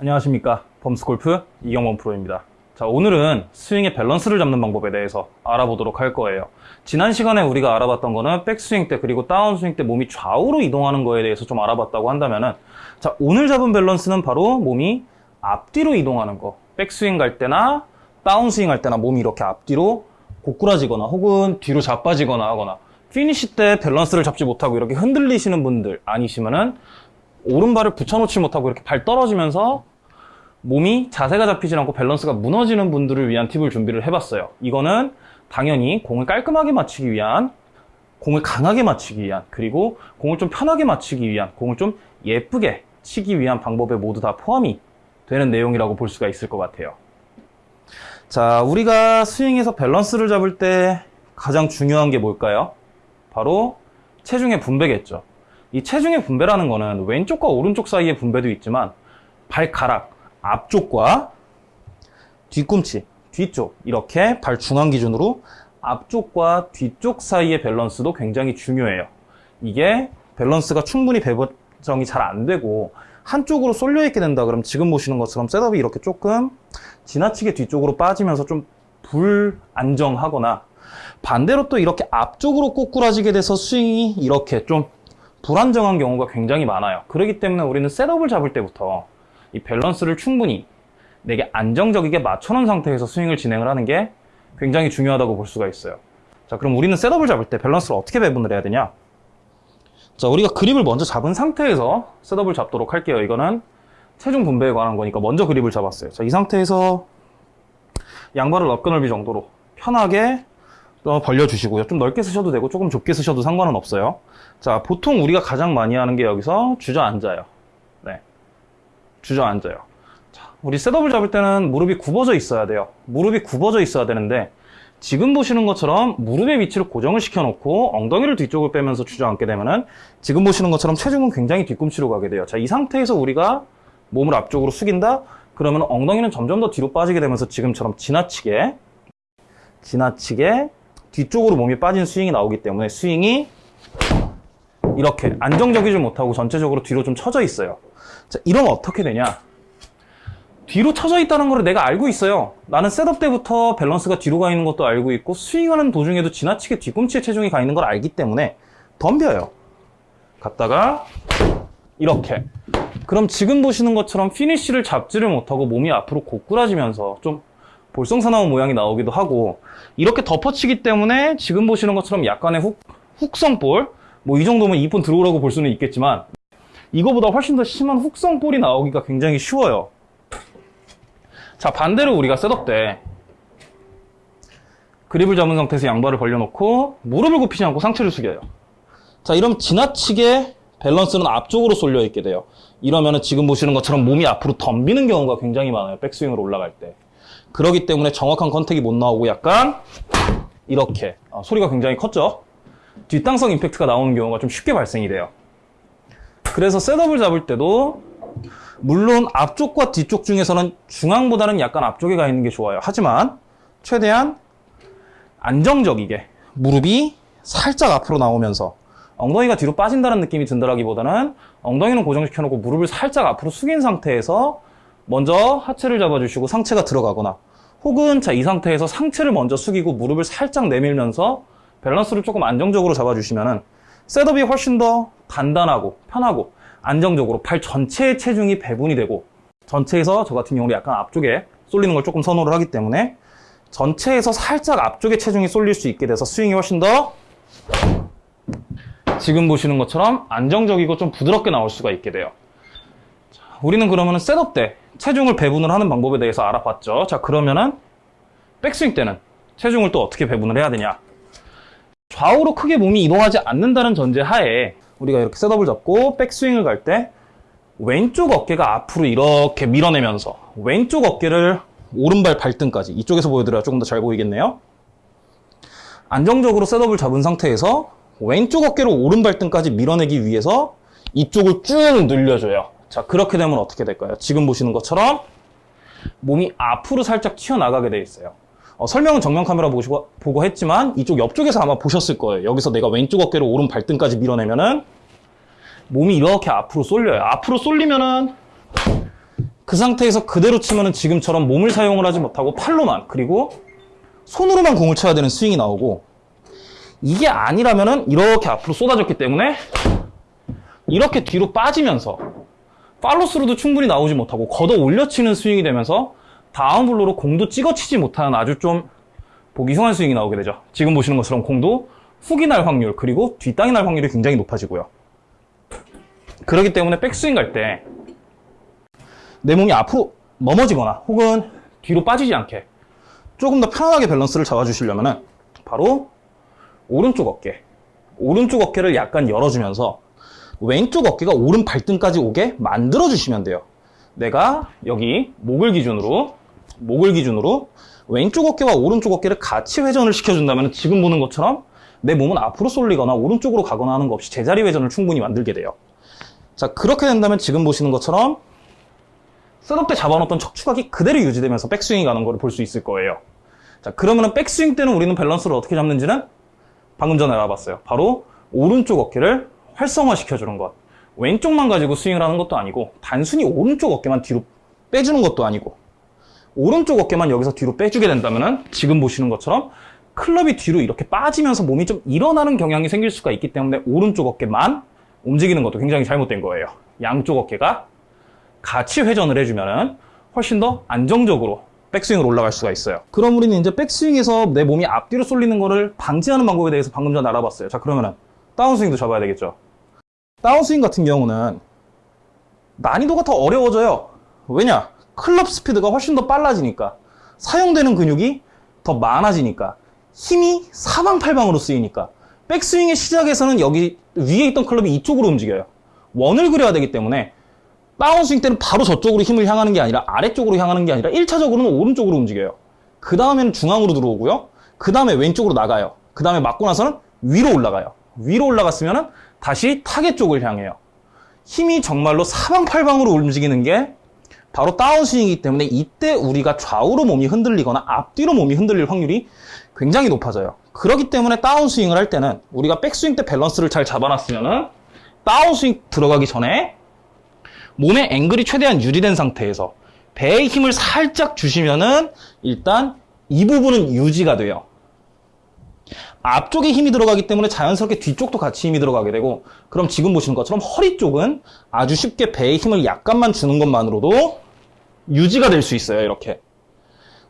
안녕하십니까. 범스골프 이경원 프로입니다. 자 오늘은 스윙의 밸런스를 잡는 방법에 대해서 알아보도록 할 거예요. 지난 시간에 우리가 알아봤던 거는 백스윙 때 그리고 다운스윙 때 몸이 좌우로 이동하는 거에 대해서 좀 알아봤다고 한다면은 자 오늘 잡을 밸런스는 바로 몸이 앞뒤로 이동하는 거. 백스윙 갈 때나 다운스윙 할 때나 몸이 이렇게 앞뒤로 고꾸라지거나 혹은 뒤로 자빠지거나 하거나 피니시 때 밸런스를 잡지 못하고 이렇게 흔들리시는 분들 아니시면은 오른발을 붙여놓지 못하고 이렇게 발 떨어지면서 몸이 자세가 잡히지 않고 밸런스가 무너지는 분들을 위한 팁을 준비를 해봤어요. 이거는 당연히 공을 깔끔하게 맞추기 위한, 공을 강하게 맞추기 위한, 그리고 공을 좀 편하게 맞추기 위한, 공을 좀 예쁘게 치기 위한 방법에 모두 다 포함이 되는 내용이라고 볼 수가 있을 것 같아요. 자, 우리가 스윙에서 밸런스를 잡을 때 가장 중요한 게 뭘까요? 바로 체중의 분배겠죠. 이 체중의 분배라는 거는 왼쪽과 오른쪽 사이의 분배도 있지만 발가락, 앞쪽과 뒤꿈치, 뒤쪽 이렇게 발 중앙 기준으로 앞쪽과 뒤쪽 사이의 밸런스도 굉장히 중요해요. 이게 밸런스가 충분히 배정이 잘 안 되고 한쪽으로 쏠려 있게 된다 그럼 지금 보시는 것처럼 셋업이 이렇게 조금 지나치게 뒤쪽으로 빠지면서 좀 불안정하거나 반대로 또 이렇게 앞쪽으로 꼬꾸라지게 돼서 스윙이 이렇게 좀 불안정한 경우가 굉장히 많아요. 그렇기 때문에 우리는 셋업을 잡을 때부터 이 밸런스를 충분히 내게 안정적이게 맞춰놓은 상태에서 스윙을 진행을 하는 게 굉장히 중요하다고 볼 수가 있어요. 자, 그럼 우리는 셋업을 잡을 때 밸런스를 어떻게 배분을 해야 되냐? 자, 우리가 그립을 먼저 잡은 상태에서 셋업을 잡도록 할게요. 이거는 체중 분배에 관한 거니까 먼저 그립을 잡았어요. 자, 이 상태에서 양발을 어깨 넓이 정도로 편하게 벌려주시고요. 좀 넓게 쓰셔도 되고 조금 좁게 쓰셔도 상관은 없어요. 자, 보통 우리가 가장 많이 하는 게 여기서 주저앉아요. 네. 주저앉아요. 자, 우리 셋업을 잡을 때는 무릎이 굽어져 있어야 돼요. 무릎이 굽어져 있어야 되는데 지금 보시는 것처럼 무릎의 위치를 고정을 시켜놓고 엉덩이를 뒤쪽을 빼면서 주저앉게 되면은 지금 보시는 것처럼 체중은 굉장히 뒤꿈치로 가게 돼요. 자, 이 상태에서 우리가 몸을 앞쪽으로 숙인다? 그러면 엉덩이는 점점 더 뒤로 빠지게 되면서 지금처럼 지나치게 지나치게 뒤쪽으로 몸이 빠진 스윙이 나오기 때문에 스윙이 이렇게 안정적이지 못하고 전체적으로 뒤로 좀 처져 있어요. 자, 이러면 어떻게 되냐? 뒤로 처져 있다는 걸 내가 알고 있어요. 나는 셋업 때부터 밸런스가 뒤로 가 있는 것도 알고 있고 스윙하는 도중에도 지나치게 뒤꿈치에 체중이 가 있는 걸 알기 때문에 덤벼요. 갔다가 이렇게. 그럼 지금 보시는 것처럼 피니쉬를 잡지를 못하고 몸이 앞으로 고꾸라지면서 좀 볼썽사나운 모양이 나오기도 하고 이렇게 덮어치기 때문에 지금 보시는 것처럼 약간의 훅, 훅성볼? 뭐 이 정도면 이쁜 드로우라고 볼 수는 있겠지만 이거보다 훨씬 더 심한 훅성볼이 나오기가 굉장히 쉬워요. 자 반대로 우리가 셋업 때 그립을 잡은 상태에서 양발을 벌려놓고 무릎을 굽히지 않고 상체를 숙여요. 자 이러면 지나치게 밸런스는 앞쪽으로 쏠려 있게 돼요. 이러면 지금 보시는 것처럼 몸이 앞으로 덤비는 경우가 굉장히 많아요. 백스윙으로 올라갈 때 그러기 때문에 정확한 컨택이 못 나오고 약간 이렇게 아, 소리가 굉장히 컸죠? 뒷땅성 임팩트가 나오는 경우가 좀 쉽게 발생이 돼요. 그래서 셋업을 잡을 때도 물론 앞쪽과 뒤쪽 중에서는 중앙보다는 약간 앞쪽에 가 있는 게 좋아요. 하지만 최대한 안정적이게 무릎이 살짝 앞으로 나오면서 엉덩이가 뒤로 빠진다는 느낌이 든다라기보다는 엉덩이는 고정시켜 놓고 무릎을 살짝 앞으로 숙인 상태에서 먼저 하체를 잡아주시고 상체가 들어가거나 혹은 자 이 상태에서 상체를 먼저 숙이고 무릎을 살짝 내밀면서 밸런스를 조금 안정적으로 잡아주시면은 셋업이 훨씬 더 단단하고 편하고 안정적으로 발 전체에 체중이 배분이 되고 전체에서 저 같은 경우는 약간 앞쪽에 쏠리는 걸 조금 선호를 하기 때문에 전체에서 살짝 앞쪽에 체중이 쏠릴 수 있게 돼서 스윙이 훨씬 더 지금 보시는 것처럼 안정적이고 좀 부드럽게 나올 수가 있게 돼요. 자, 우리는 그러면 셋업 때 체중을 배분을 하는 방법에 대해서 알아봤죠. 자 그러면은 백스윙 때는 체중을 또 어떻게 배분을 해야 되냐? 좌우로 크게 몸이 이동하지 않는다는 전제 하에 우리가 이렇게 셋업을 잡고 백스윙을 갈 때 왼쪽 어깨가 앞으로 이렇게 밀어내면서 왼쪽 어깨를 오른발 발등까지 이쪽에서 보여드려야 조금 더 잘 보이겠네요. 안정적으로 셋업을 잡은 상태에서 왼쪽 어깨를 오른발 등까지 밀어내기 위해서 이쪽을 쭉 늘려줘요 자 그렇게 되면 어떻게 될까요? 지금 보시는 것처럼 몸이 앞으로 살짝 튀어나가게 돼 있어요. 어, 설명은 정면 카메라 보시고, 보고 했지만 이쪽 옆쪽에서 아마 보셨을 거예요. 여기서 내가 왼쪽 어깨를 오른 발등까지 밀어내면은 몸이 이렇게 앞으로 쏠려요. 앞으로 쏠리면은 그 상태에서 그대로 치면은 지금처럼 몸을 사용을 하지 못하고 팔로만 그리고 손으로만 공을 쳐야 되는 스윙이 나오고 이게 아니라면은 이렇게 앞으로 쏟아졌기 때문에 이렇게 뒤로 빠지면서 팔로스로도 충분히 나오지 못하고 걷어 올려치는 스윙이 되면서 다운 블로로 공도 찍어치지 못하는 아주 좀 보기 흉한 스윙이 나오게 되죠. 지금 보시는 것처럼 공도 훅이 날 확률 그리고 뒷땅이 날 확률이 굉장히 높아지고요. 그렇기 때문에 백스윙 갈 때 내 몸이 앞으로 넘어지거나 혹은 뒤로 빠지지 않게 조금 더 편안하게 밸런스를 잡아주시려면 바로 오른쪽 어깨 오른쪽 어깨를 약간 열어주면서 왼쪽 어깨가 오른 발등까지 오게 만들어 주시면 돼요. 내가 여기 목을 기준으로 목을 기준으로 왼쪽 어깨와 오른쪽 어깨를 같이 회전을 시켜준다면 지금 보는 것처럼 내 몸은 앞으로 쏠리거나 오른쪽으로 가거나 하는 것 없이 제자리 회전을 충분히 만들게 돼요. 자 그렇게 된다면 지금 보시는 것처럼 셋업 때 잡아놓던 척추각이 그대로 유지되면서 백스윙이 가는 걸 볼 수 있을 거예요. 자 그러면은 백스윙 때는 우리는 밸런스를 어떻게 잡는지는 방금 전에 알아봤어요. 바로 오른쪽 어깨를 활성화 시켜주는 것 왼쪽만 가지고 스윙을 하는 것도 아니고 단순히 오른쪽 어깨만 뒤로 빼주는 것도 아니고 오른쪽 어깨만 여기서 뒤로 빼주게 된다면은 지금 보시는 것처럼 클럽이 뒤로 이렇게 빠지면서 몸이 좀 일어나는 경향이 생길 수가 있기 때문에 오른쪽 어깨만 움직이는 것도 굉장히 잘못된 거예요 양쪽 어깨가 같이 회전을 해주면은 훨씬 더 안정적으로 백스윙으로 올라갈 수가 있어요. 그럼 우리는 이제 백스윙에서 내 몸이 앞뒤로 쏠리는 거를 방지하는 방법에 대해서 방금 전에 알아봤어요. 자, 그러면은 다운스윙도 잡아야 되겠죠. 다운스윙 같은 경우는 난이도가 더 어려워져요. 왜냐? 클럽 스피드가 훨씬 더 빨라지니까 사용되는 근육이 더 많아지니까 힘이 사방팔방으로 쓰이니까 백스윙의 시작에서는 여기 위에 있던 클럽이 이쪽으로 움직여요. 원을 그려야 되기 때문에 다운스윙 때는 바로 저쪽으로 힘을 향하는 게 아니라 아래쪽으로 향하는 게 아니라 1차적으로는 오른쪽으로 움직여요. 그 다음에는 중앙으로 들어오고요. 그 다음에 왼쪽으로 나가요. 그 다음에 맞고 나서는 위로 올라가요. 위로 올라갔으면 다시 타겟 쪽을 향해요. 힘이 정말로 사방팔방으로 움직이는 게 바로 다운스윙이기 때문에 이때 우리가 좌우로 몸이 흔들리거나 앞뒤로 몸이 흔들릴 확률이 굉장히 높아져요. 그렇기 때문에 다운스윙을 할 때는 우리가 백스윙 때 밸런스를 잘 잡아놨으면 다운스윙 들어가기 전에 몸의 앵글이 최대한 유지된 상태에서 배에 힘을 살짝 주시면은 일단 이 부분은 유지가 돼요. 앞쪽에 힘이 들어가기 때문에 자연스럽게 뒤쪽도 같이 힘이 들어가게 되고 그럼 지금 보시는 것처럼 허리 쪽은 아주 쉽게 배에 힘을 약간만 주는 것만으로도 유지가 될 수 있어요 이렇게.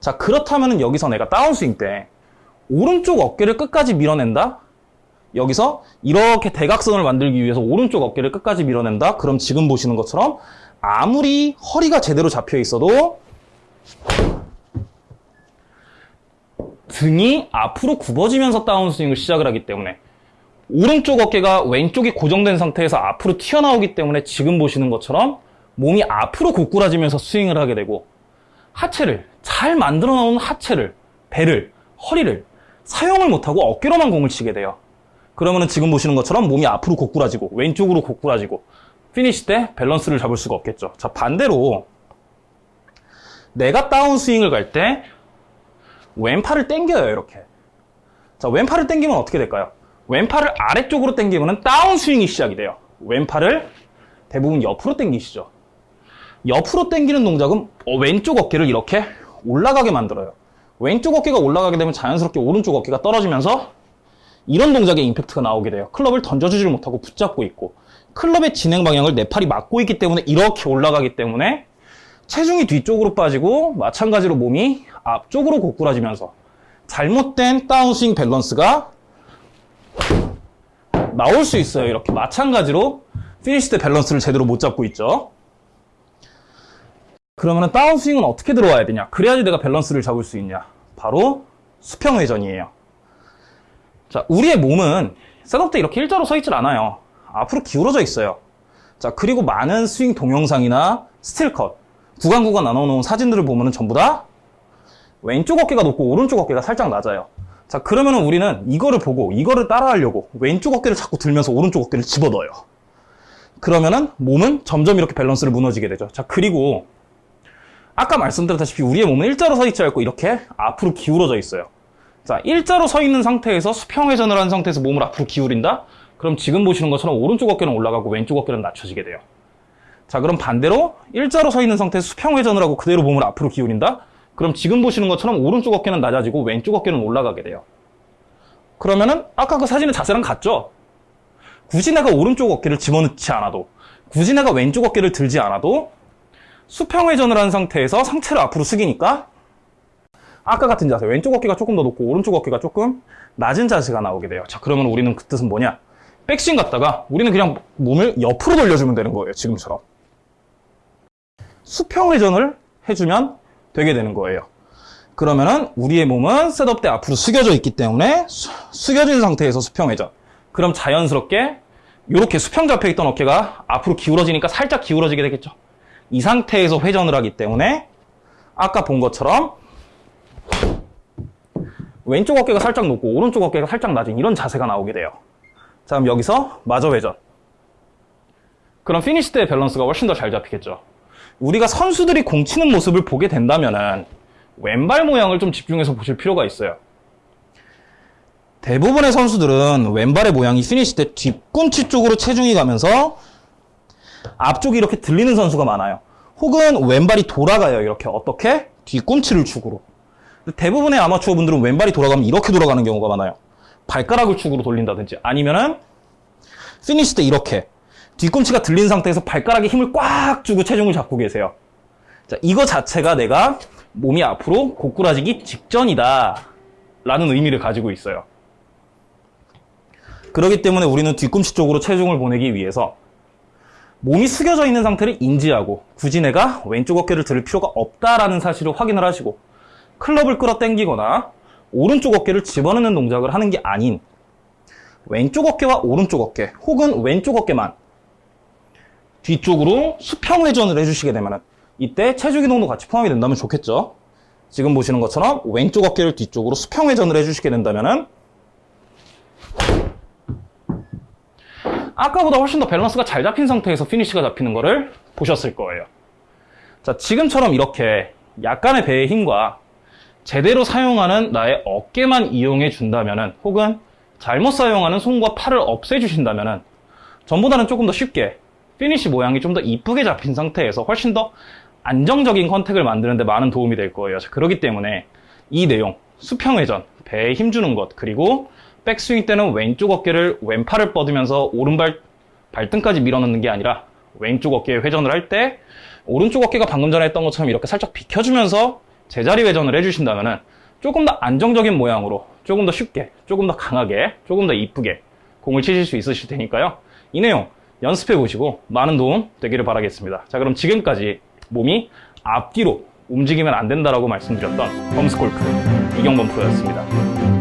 자 그렇다면 여기서 내가 다운스윙 때 오른쪽 어깨를 끝까지 밀어낸다? 여기서 이렇게 대각선을 만들기 위해서 오른쪽 어깨를 끝까지 밀어낸다? 그럼 지금 보시는 것처럼 아무리 허리가 제대로 잡혀 있어도 등이 앞으로 굽어지면서 다운스윙을 시작을 하기 때문에 오른쪽 어깨가 왼쪽이 고정된 상태에서 앞으로 튀어나오기 때문에 지금 보시는 것처럼 몸이 앞으로 고꾸라지면서 스윙을 하게 되고 하체를 잘 만들어 놓은 하체를 배를 허리를 사용을 못하고 어깨로만 공을 치게 돼요. 그러면은 지금 보시는 것처럼 몸이 앞으로 고꾸라지고 왼쪽으로 고꾸라지고 피니시 때 밸런스를 잡을 수가 없겠죠. 자 반대로 내가 다운스윙을 갈때 왼팔을 당겨요 이렇게. 자 왼팔을 당기면 어떻게 될까요? 왼팔을 아래쪽으로 당기면 다운스윙이 시작이 돼요. 왼팔을 대부분 옆으로 당기시죠. 옆으로 당기는 동작은 어, 왼쪽 어깨를 이렇게 올라가게 만들어요. 왼쪽 어깨가 올라가게 되면 자연스럽게 오른쪽 어깨가 떨어지면서 이런 동작에 임팩트가 나오게 돼요. 클럽을 던져주지를 못하고 붙잡고 있고 클럽의 진행 방향을 내 팔이 막고 있기 때문에 이렇게 올라가기 때문에 체중이 뒤쪽으로 빠지고 마찬가지로 몸이 앞쪽으로 고꾸라지면서 잘못된 다운스윙 밸런스가 나올 수 있어요. 이렇게 마찬가지로 피니시 때 밸런스를 제대로 못 잡고 있죠. 그러면 다운스윙은 어떻게 들어와야 되냐? 그래야지 내가 밸런스를 잡을 수 있냐? 바로 수평 회전이에요. 자, 우리의 몸은 셋업 때 이렇게 일자로 서 있질 않아요. 앞으로 기울어져 있어요. 자, 그리고 많은 스윙 동영상이나 스틸컷, 구간 구간 나눠 놓은 사진들을 보면 전부 다 왼쪽 어깨가 높고 오른쪽 어깨가 살짝 낮아요. 자, 그러면 우리는 이거를 보고 이거를 따라하려고 왼쪽 어깨를 자꾸 들면서 오른쪽 어깨를 집어넣어요. 그러면은 몸은 점점 이렇게 밸런스를 무너지게 되죠. 자, 그리고 아까 말씀드렸다시피 우리의 몸은 일자로 서 있지 않고 이렇게 앞으로 기울어져 있어요. 자, 일자로 서 있는 상태에서 수평회전을 한 상태에서 몸을 앞으로 기울인다? 그럼 지금 보시는 것처럼 오른쪽 어깨는 올라가고 왼쪽 어깨는 낮춰지게 돼요. 자, 그럼 반대로 일자로 서 있는 상태에서 수평 회전을 하고 그대로 몸을 앞으로 기울인다? 그럼 지금 보시는 것처럼 오른쪽 어깨는 낮아지고 왼쪽 어깨는 올라가게 돼요. 그러면은 아까 그 사진의 자세랑 같죠? 굳이 내가 오른쪽 어깨를 집어넣지 않아도 굳이 내가 왼쪽 어깨를 들지 않아도 수평 회전을 한 상태에서 상체를 앞으로 숙이니까 아까 같은 자세 왼쪽 어깨가 조금 더 높고 오른쪽 어깨가 조금 낮은 자세가 나오게 돼요. 자 그러면 우리는 그 뜻은 뭐냐? 백스윙 갔다가 우리는 그냥 몸을 옆으로 돌려주면 되는 거예요. 지금처럼. 수평 회전을 해주면 되게 되는 거예요. 그러면은 우리의 몸은 셋업 때 앞으로 숙여져 있기 때문에 수, 숙여진 상태에서 수평 회전. 그럼 자연스럽게 이렇게 수평 잡혀 있던 어깨가 앞으로 기울어지니까 살짝 기울어지게 되겠죠. 이 상태에서 회전을 하기 때문에 아까 본 것처럼 왼쪽 어깨가 살짝 높고 오른쪽 어깨가 살짝 낮은 이런 자세가 나오게 돼요. 자, 그럼 여기서 마저 회전. 그럼 피니시 때의 밸런스가 훨씬 더 잘 잡히겠죠. 우리가 선수들이 공 치는 모습을 보게 된다면은 왼발 모양을 좀 집중해서 보실 필요가 있어요. 대부분의 선수들은 왼발의 모양이 피니시 때 뒤꿈치 쪽으로 체중이 가면서 앞쪽이 이렇게 들리는 선수가 많아요. 혹은 왼발이 돌아가요. 이렇게 어떻게? 뒤꿈치를 축으로. 대부분의 아마추어 분들은 왼발이 돌아가면 이렇게 돌아가는 경우가 많아요. 발가락을 축으로 돌린다든지 아니면은 피니시 때 이렇게 뒤꿈치가 들린 상태에서 발가락에 힘을 꽉 주고 체중을 잡고 계세요. 자, 이거 자체가 내가 몸이 앞으로 고꾸라지기 직전이다. 라는 의미를 가지고 있어요. 그렇기 때문에 우리는 뒤꿈치 쪽으로 체중을 보내기 위해서 몸이 숙여져 있는 상태를 인지하고 굳이 내가 왼쪽 어깨를 들을 필요가 없다라는 사실을 확인을 하시고 클럽을 끌어당기거나 오른쪽 어깨를 집어넣는 동작을 하는 게 아닌 왼쪽 어깨와 오른쪽 어깨 혹은 왼쪽 어깨만 뒤쪽으로 수평 회전을 해주시게 되면 이때 체중 이동도 같이 포함이 된다면 좋겠죠. 지금 보시는 것처럼 왼쪽 어깨를 뒤쪽으로 수평 회전을 해주시게 된다면은 아까보다 훨씬 더 밸런스가 잘 잡힌 상태에서 피니쉬가 잡히는 거를 보셨을 거예요. 자, 지금처럼 이렇게 약간의 배의 힘과 제대로 사용하는 나의 어깨만 이용해 준다면은 혹은 잘못 사용하는 손과 팔을 없애 주신다면은 전보다는 조금 더 쉽게 피니쉬 모양이 좀 더 이쁘게 잡힌 상태에서 훨씬 더 안정적인 contact을 만드는데 많은 도움이 될 거예요. 자, 그렇기 때문에 이 내용, 수평 회전, 배에 힘주는 것, 그리고 백스윙 때는 왼쪽 어깨를 왼팔을 뻗으면서 오른발 발등까지 밀어넣는 게 아니라 왼쪽 어깨에 회전을 할 때 오른쪽 어깨가 방금 전에 했던 것처럼 이렇게 살짝 비켜주면서 제자리 회전을 해주신다면 조금 더 안정적인 모양으로 조금 더 쉽게, 조금 더 강하게, 조금 더 이쁘게 공을 치실 수 있으실 테니까요. 이 내용 연습해 보시고 많은 도움 되기를 바라겠습니다. 자, 그럼 지금까지 몸이 앞뒤로 움직이면 안 된다라고 말씀드렸던 범스골프 이경범 프로였습니다.